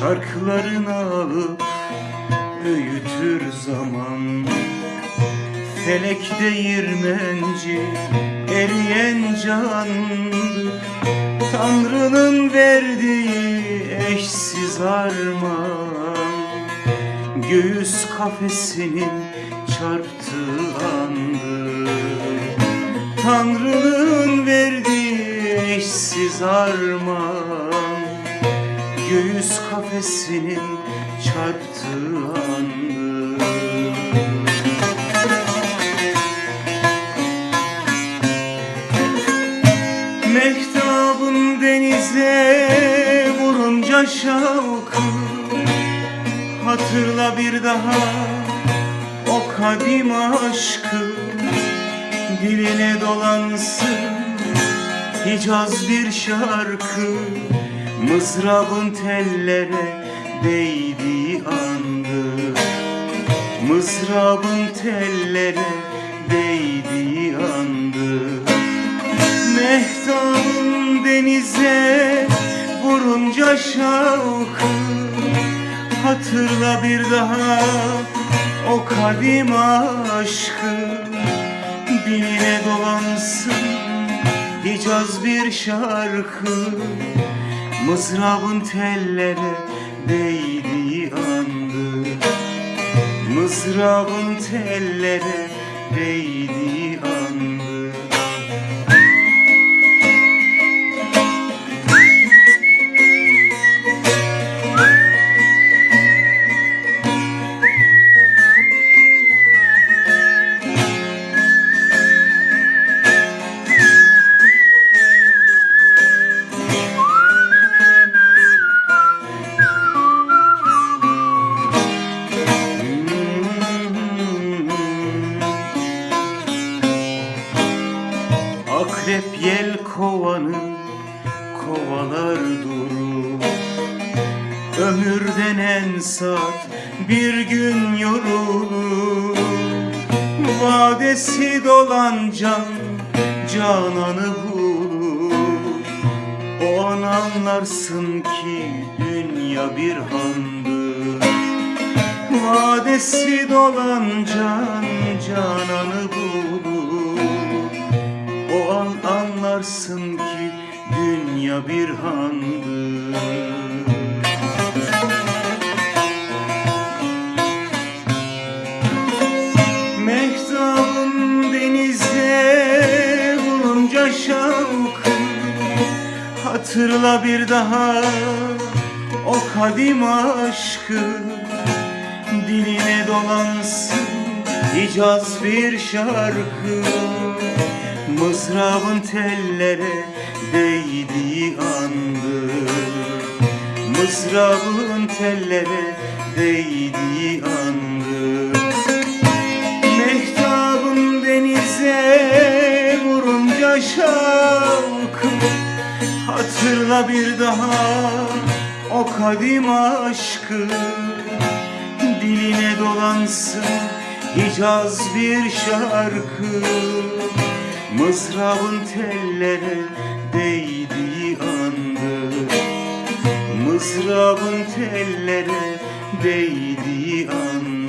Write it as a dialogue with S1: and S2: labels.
S1: Şarkılarını alıp öğütür zaman. Felek değirmenci eriyen candır Tanrı'nın verdiği eşsiz armağan. Göğüs kafesinin çarptığı andır. Tanrı'nın verdiği eşsiz armağan. Göğüs kafesinin çarptığı andır Mehtabın denize vurunca şavkı Hatırla bir daha o kadim aşkı. Diline dolansın Hicaz bir şarkı Mızrabın tellere değdiği andır Mızrabın tellere değdiği andır Mehtabın denize vurunca şavkı. Hatırla bir daha o kadim aşkı. Diline dolansın Hicaz bir şarkı Mızrabın tellere değdiği andır Mızrabın tellere değdiği andır Yel kovanı kovalar durur. Ömür denen saat bir gün yorulur. Vadesi dolan can cananı bulur. O an anlarsın ki dünya bir handır. Vadesi dolan can cananı bulur Hatırla bir daha. O kadim aşkı Diline dolansın Hicaz bir şarkı. Mızrabın tellere değdiği andır Mızrabın tellere değdiği andır Mehtabın denize vurunca şavkı Hatırla bir daha o kadim aşkı. Diline dolansın Hicaz bir şarkı. Mızrabın tellere değdiği andır Mızrabın tellere değdiği andır